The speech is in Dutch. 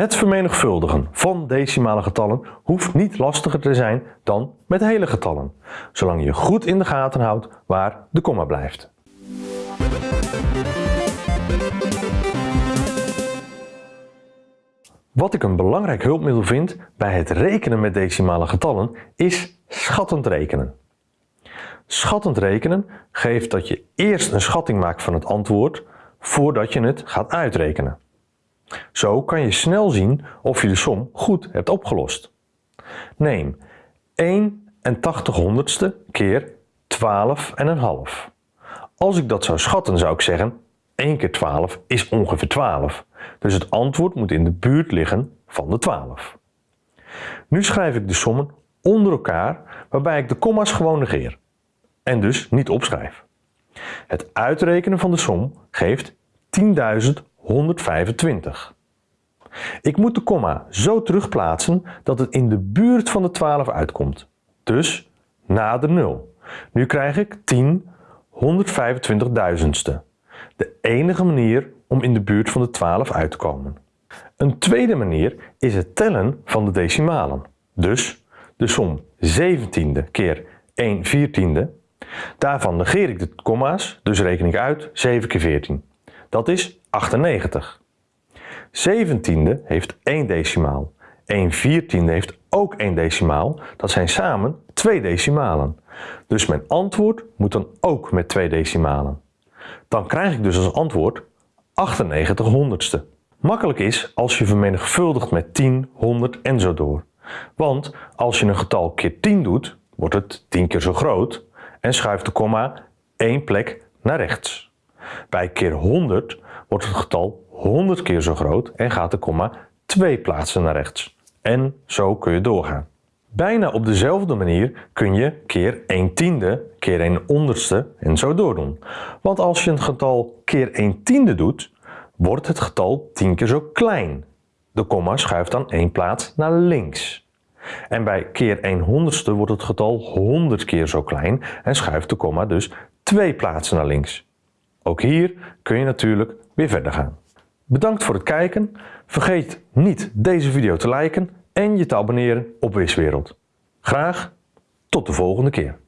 Het vermenigvuldigen van decimale getallen hoeft niet lastiger te zijn dan met hele getallen, zolang je goed in de gaten houdt waar de komma blijft. Wat ik een belangrijk hulpmiddel vind bij het rekenen met decimale getallen is schattend rekenen. Schattend rekenen geeft dat je eerst een schatting maakt van het antwoord voordat je het gaat uitrekenen. Zo kan je snel zien of je de som goed hebt opgelost. Neem 1 en 80 honderdste keer 12 en een half. Als ik dat zou schatten zou ik zeggen 1 keer 12 is ongeveer 12. Dus het antwoord moet in de buurt liggen van de 12. Nu schrijf ik de sommen onder elkaar waarbij ik de komma's gewoon negeer en dus niet opschrijf. Het uitrekenen van de som geeft 10.125. Ik moet de komma zo terugplaatsen dat het in de buurt van de 12 uitkomt. Dus na de 0. Nu krijg ik 10 125.000ste. De enige manier om in de buurt van de 12 uit te komen. Een tweede manier is het tellen van de decimalen. Dus de som 17e keer 1 14e. Daarvan negeer ik de komma's, dus reken ik uit 7 keer 14. Dat is 98. 17e heeft 1 decimaal. 1 14e heeft ook 1 decimaal. Dat zijn samen 2 decimalen. Dus mijn antwoord moet dan ook met 2 decimalen. Dan krijg ik dus als antwoord 98 honderdste. Makkelijk is als je vermenigvuldigt met 10, 100 en zo door. Want als je een getal keer 10 doet, wordt het 10 keer zo groot en schuift de komma één plek naar rechts. Bij keer 100 wordt het getal 100 keer zo groot en gaat de komma twee plaatsen naar rechts. En zo kun je doorgaan. Bijna op dezelfde manier kun je keer 1 tiende, keer 1 onderste en zo doordoen. Want als je een getal keer 1 tiende doet, wordt het getal 10 keer zo klein. De komma schuift dan één plaats naar links. En bij keer 1 honderdste wordt het getal 100 keer zo klein en schuift de komma dus twee plaatsen naar links. Ook hier kun je natuurlijk weer verder gaan. Bedankt voor het kijken. Vergeet niet deze video te liken en je te abonneren op Wiswereld. Graag tot de volgende keer.